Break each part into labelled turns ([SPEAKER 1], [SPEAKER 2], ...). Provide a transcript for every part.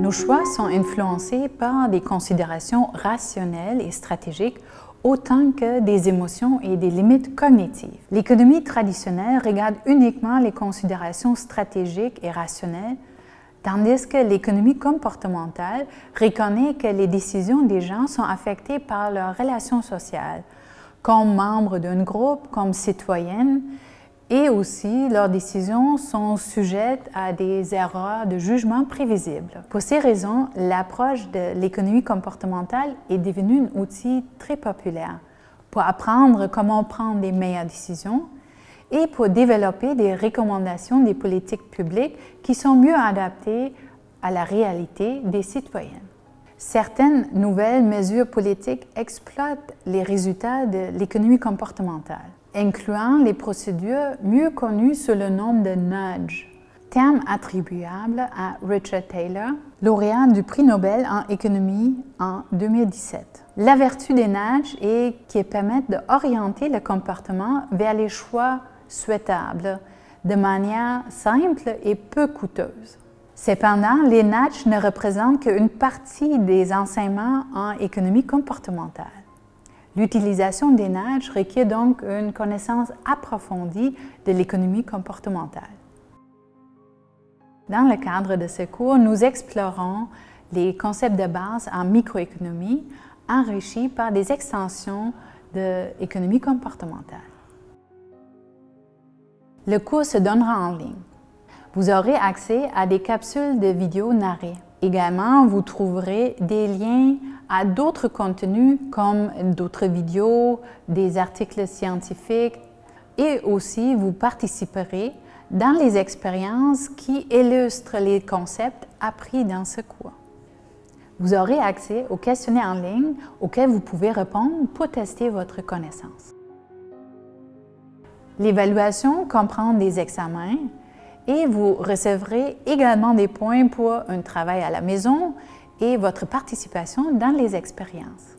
[SPEAKER 1] Nos choix sont influencés par des considérations rationnelles et stratégiques autant que des émotions et des limites cognitives. L'économie traditionnelle regarde uniquement les considérations stratégiques et rationnelles, tandis que l'économie comportementale reconnaît que les décisions des gens sont affectées par leurs relations sociales, comme membres d'un groupe, comme citoyennes, et aussi leurs décisions sont sujettes à des erreurs de jugement prévisibles. Pour ces raisons, l'approche de l'économie comportementale est devenue un outil très populaire pour apprendre comment prendre les meilleures décisions et pour développer des recommandations des politiques publiques qui sont mieux adaptées à la réalité des citoyens. Certaines nouvelles mesures politiques exploitent les résultats de l'économie comportementale incluant les procédures mieux connues sous le nom de nudge, terme attribuable à Richard Taylor, lauréat du prix Nobel en économie en 2017. La vertu des nudges est qu'ils permettent d'orienter le comportement vers les choix souhaitables de manière simple et peu coûteuse. Cependant, les nudges ne représentent qu'une partie des enseignements en économie comportementale. L'utilisation des nudges requiert donc une connaissance approfondie de l'économie comportementale. Dans le cadre de ce cours, nous explorons les concepts de base en microéconomie enrichis par des extensions de l'économie comportementale. Le cours se donnera en ligne. Vous aurez accès à des capsules de vidéos narrées. Également, vous trouverez des liens à d'autres contenus comme d'autres vidéos, des articles scientifiques et aussi vous participerez dans les expériences qui illustrent les concepts appris dans ce cours. Vous aurez accès aux questionnaires en ligne auxquels vous pouvez répondre pour tester votre connaissance. L'évaluation comprend des examens et vous recevrez également des points pour un travail à la maison et votre participation dans les expériences.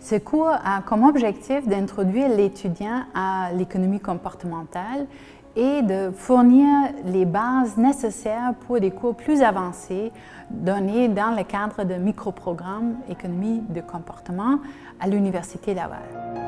[SPEAKER 1] Ce cours a comme objectif d'introduire l'étudiant à l'économie comportementale et de fournir les bases nécessaires pour des cours plus avancés donnés dans le cadre de microprogrammes économie de comportement à l'Université Laval.